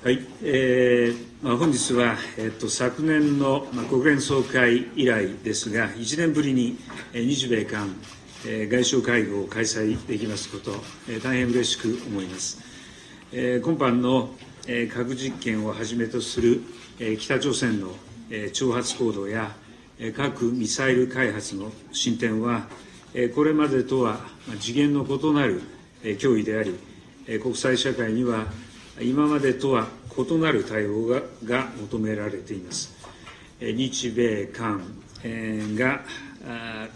はいえーまあ、本日は、えっと、昨年の、まあ、国連総会以来ですが、1年ぶりに、えー、日米韓、えー、外相会合を開催できますこと、えー、大変嬉しく思います。えー、今般の、えー、核実験をはじめとする、えー、北朝鮮の、えー、挑発行動や、えー、核・ミサイル開発の進展は、えー、これまでとは、まあ、次元の異なる、えー、脅威であり、えー、国際社会には今までとは異なる対応がが求められています。日米韓が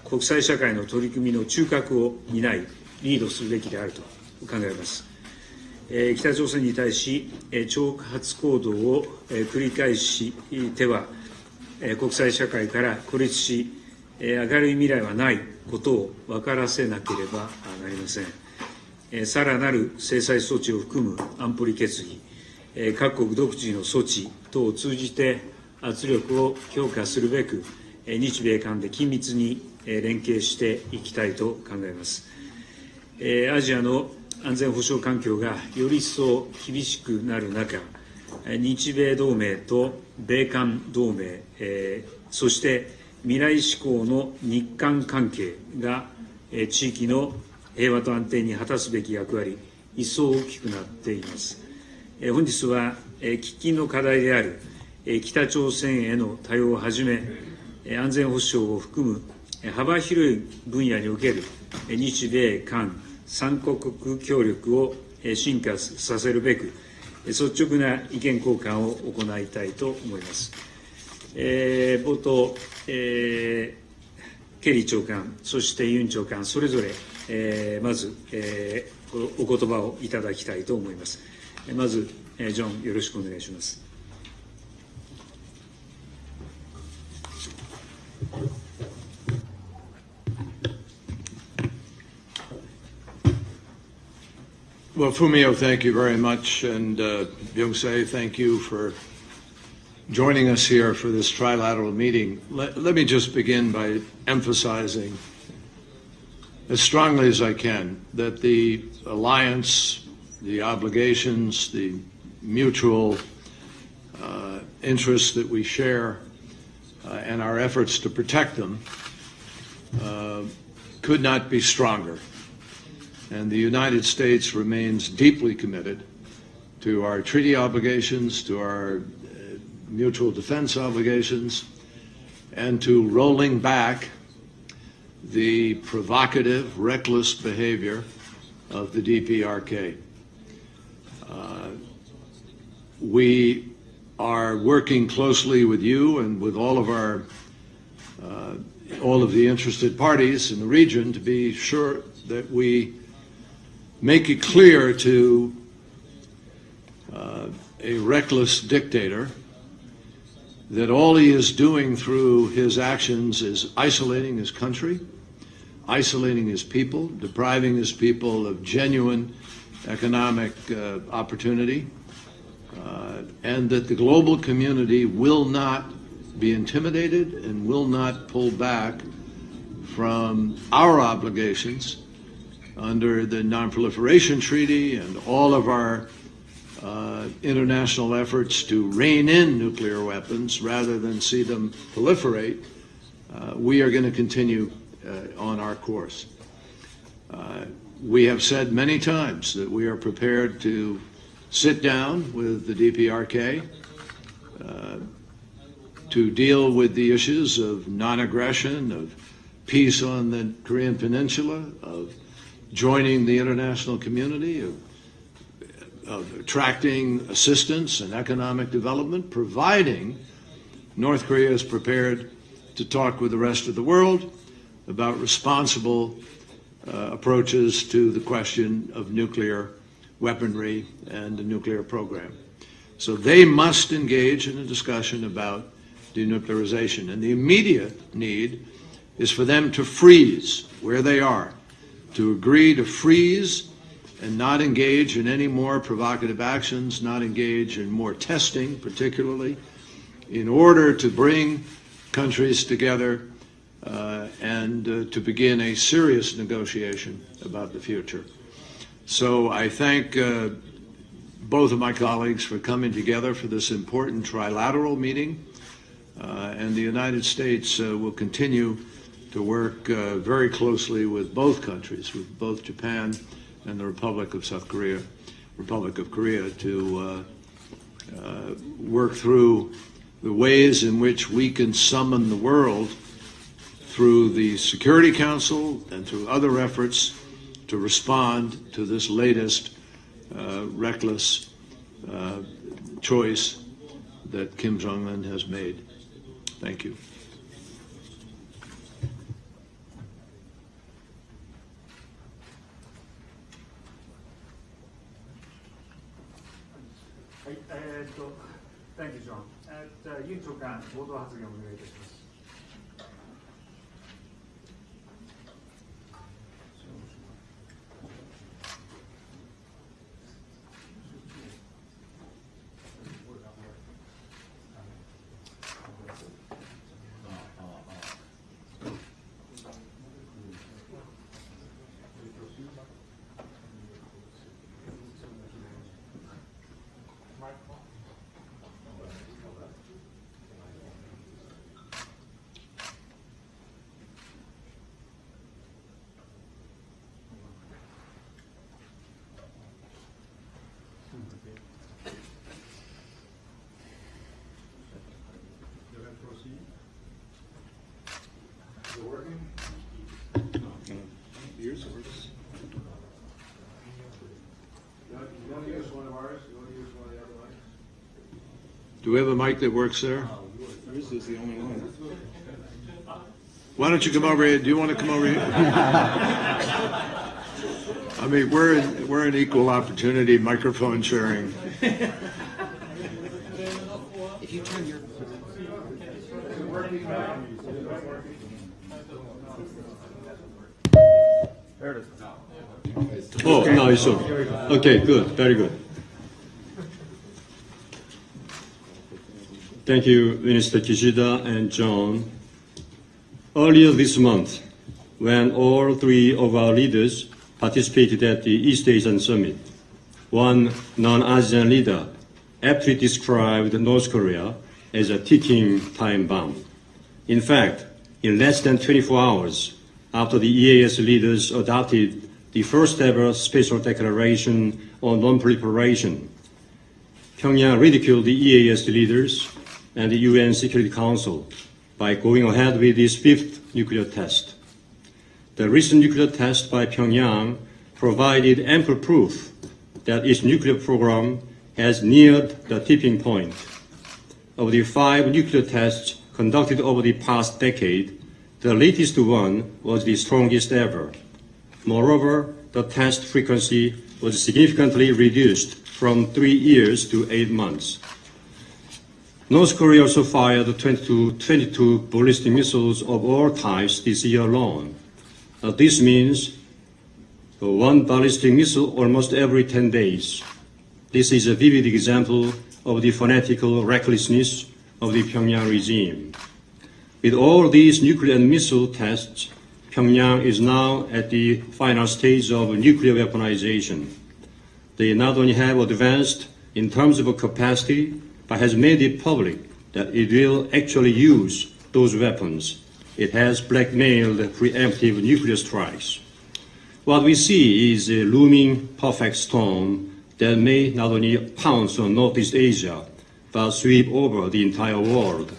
国際社会の取り組みの中核を担い、リードするべきであると考えます。北朝鮮に対し、挑発行動を繰り返しては、国際社会から孤立し、明るい未来はないことを分からせなければなりません。さらなる制裁措置を含む安保理決議、各国独自の措置等を通じて圧力を強化するべく、日米間で緊密に連携していきたいと考えます。アジアの安全保障環境がより一層厳しくなる中、日米同盟と米韓同盟、そして未来志向の日韓関係が地域の平和と安定に果たすべき役割、一層大きくなっています。本日は喫緊の課題である北朝鮮への対応をはじめ、安全保障を含む幅広い分野における日米韓3カ国協力を進化させるべく、率直な意見交換を行いたいと思います。えー、冒頭、えー、ケリー長官、そしてユン長官、それぞれえー、まず、えー、お言葉をいただきたいと思います。まず、えー、ジョン、よろしくお願いします。Well, Fumio, thank you very much. And uh, Byung-se, thank you for joining us here for this trilateral meeting. Let, let me just begin by emphasizing as strongly as I can that the alliance, the obligations, the mutual uh, interests that we share, uh, and our efforts to protect them uh, could not be stronger. And the United States remains deeply committed to our treaty obligations, to our mutual defense obligations, and to rolling back the provocative, reckless behavior of the DPRK. Uh, we are working closely with you and with all of our uh, all of the interested parties in the region to be sure that we make it clear to uh, a reckless dictator that all he is doing through his actions is isolating his country, isolating his people, depriving his people of genuine economic uh, opportunity, uh, and that the global community will not be intimidated and will not pull back from our obligations under the Non-Proliferation Treaty and all of our uh, international efforts to rein in nuclear weapons rather than see them proliferate, uh, we are going to continue uh, on our course. Uh, we have said many times that we are prepared to sit down with the DPRK uh, to deal with the issues of non-aggression, of peace on the Korean Peninsula, of joining the international community, of of attracting assistance and economic development, providing North Korea is prepared to talk with the rest of the world about responsible uh, approaches to the question of nuclear weaponry and the nuclear program. So they must engage in a discussion about denuclearization. And the immediate need is for them to freeze where they are, to agree to freeze and not engage in any more provocative actions, not engage in more testing, particularly, in order to bring countries together uh, and uh, to begin a serious negotiation about the future. So I thank uh, both of my colleagues for coming together for this important trilateral meeting. Uh, and the United States uh, will continue to work uh, very closely with both countries, with both Japan and the Republic of South Korea, Republic of Korea, to uh, uh, work through the ways in which we can summon the world through the Security Council and through other efforts to respond to this latest uh, reckless uh, choice that Kim Jong un has made. Thank you. じゃあ、委員長官、冒頭発言をお願いいたします。Do we have a mic that works there? Yours is the only one. Why don't you come over here? Do you want to come over here? I mean, we're in, we're in equal opportunity microphone sharing. If you turn your Oh, now it's on. Okay, good, very good. Thank you, Minister Kishida and John. Earlier this month, when all three of our leaders participated at the East Asian Summit, one non-ASEAN leader aptly described North Korea as a ticking time bomb. In fact, in less than 24 hours after the EAS leaders adopted the first ever special declaration on non-proliferation, Pyongyang ridiculed the EAS leaders and the UN Security Council by going ahead with its fifth nuclear test. The recent nuclear test by Pyongyang provided ample proof that its nuclear program has neared the tipping point. Of the five nuclear tests conducted over the past decade, the latest one was the strongest ever. Moreover, the test frequency was significantly reduced from three years to eight months. North Korea also fired 22, 22 ballistic missiles of all types this year alone. This means uh, one ballistic missile almost every 10 days. This is a vivid example of the fanatical recklessness of the Pyongyang regime. With all these nuclear and missile tests, Pyongyang is now at the final stage of nuclear weaponization. They not only have advanced in terms of capacity, but has made it public that it will actually use those weapons. It has blackmailed preemptive nuclear strikes. What we see is a looming perfect storm that may not only pounce on Northeast Asia, but sweep over the entire world.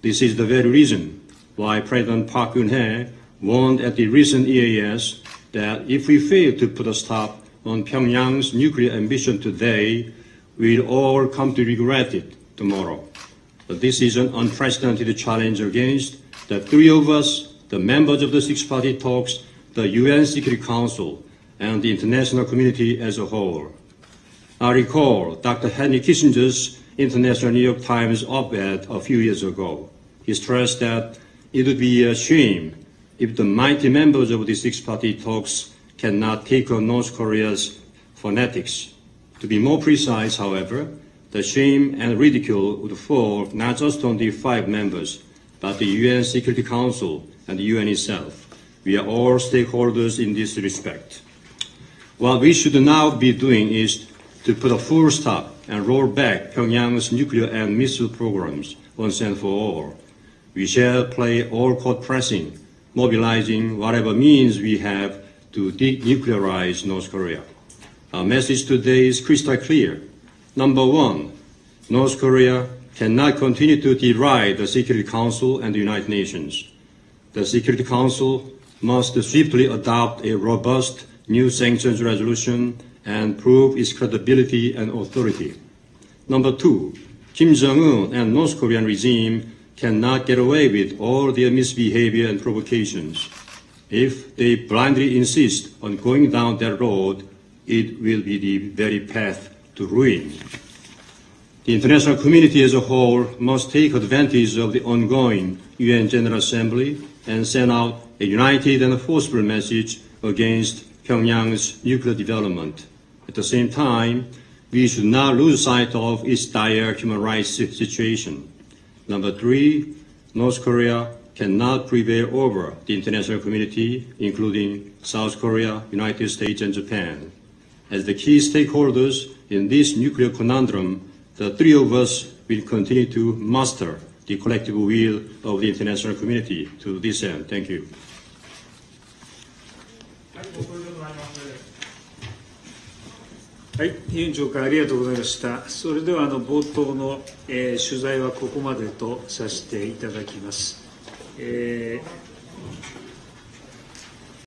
This is the very reason why President Park Geun-hye warned at the recent EAS that if we fail to put a stop on Pyongyang's nuclear ambition today, we'll all come to regret it tomorrow. But this is an unprecedented challenge against the three of us, the members of the six-party talks, the UN Security Council, and the international community as a whole. I recall Dr. Henry Kissinger's International New York Times op-ed a few years ago. He stressed that it would be a shame if the mighty members of the six-party talks cannot take on North Korea's fanatics. To be more precise, however, the shame and ridicule would fall not just on the five members, but the UN Security Council and the UN itself. We are all stakeholders in this respect. What we should now be doing is to put a full stop and roll back Pyongyang's nuclear and missile programs once and for all. We shall play all court pressing, mobilizing whatever means we have to denuclearize North Korea. Our message today is crystal clear. Number one, North Korea cannot continue to deride the Security Council and the United Nations. The Security Council must swiftly adopt a robust new sanctions resolution and prove its credibility and authority. Number two, Kim Jong-un and North Korean regime cannot get away with all their misbehavior and provocations. If they blindly insist on going down that road, it will be the very path to ruin. The international community as a whole must take advantage of the ongoing UN General Assembly and send out a united and forceful message against Pyongyang's nuclear development. At the same time, we should not lose sight of its dire human rights situation. Number three, North Korea cannot prevail over the international community, including South Korea, United States, and Japan. As the key stakeholders in this nuclear conundrum, the three of us will continue to muster the collective will of the international community to this end. Thank you. はい、委員長からありがとうございました。それではあの冒頭の、えー取材はここまでとさせていただきます。えー